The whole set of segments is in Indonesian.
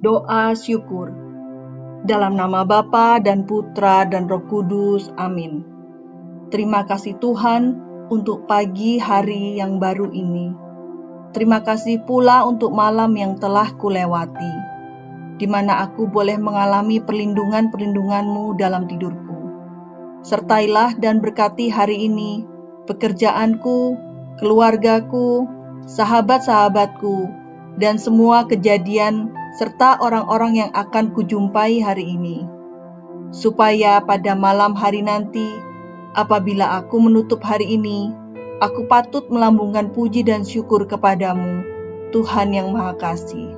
Doa syukur. Dalam nama Bapa dan Putra dan Roh Kudus. Amin. Terima kasih Tuhan untuk pagi hari yang baru ini. Terima kasih pula untuk malam yang telah kulewati, di mana aku boleh mengalami perlindungan-perlindunganmu dalam tidurku. Sertailah dan berkati hari ini pekerjaanku, keluargaku, sahabat-sahabatku, dan semua kejadian serta orang-orang yang akan kujumpai hari ini, supaya pada malam hari nanti, apabila aku menutup hari ini, aku patut melambungkan puji dan syukur kepadamu, Tuhan yang Maha Kasih.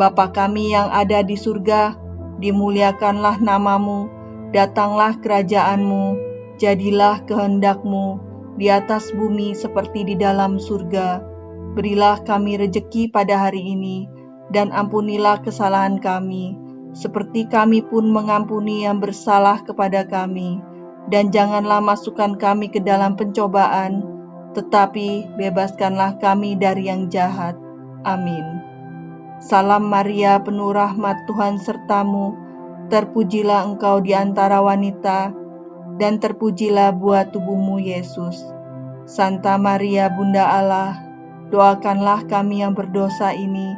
Bapa kami yang ada di surga, dimuliakanlah namamu, datanglah kerajaanmu, jadilah kehendakmu di atas bumi seperti di dalam surga. Berilah kami rejeki pada hari ini, dan ampunilah kesalahan kami, seperti kami pun mengampuni yang bersalah kepada kami. Dan janganlah masukkan kami ke dalam pencobaan, tetapi bebaskanlah kami dari yang jahat. Amin. Salam Maria, penuh rahmat Tuhan sertamu, terpujilah engkau di antara wanita, dan terpujilah buah tubuhmu Yesus. Santa Maria Bunda Allah, doakanlah kami yang berdosa ini,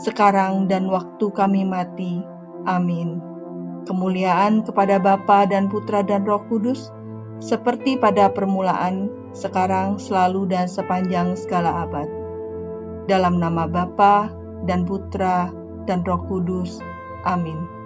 sekarang dan waktu kami mati. Amin. Kemuliaan kepada Bapa dan Putra dan Roh Kudus, seperti pada permulaan, sekarang, selalu, dan sepanjang segala abad. Dalam nama Bapa dan Putra dan Roh Kudus. Amin.